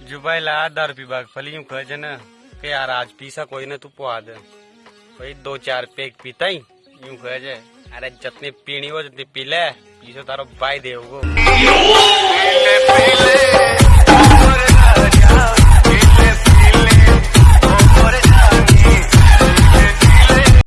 રાજુભાઈ લા દારૂ પીવા ફલી यूं કહે છે ને કે યાર આજ પીસા કોઈને તું પવા દે ભાઈ દો ચાર પેક પીતાઈ यूं કહે છે અરે જતની પીણી હોય જતની પી લે પીસો તારો ભાઈ દેવગો પીલે પીલે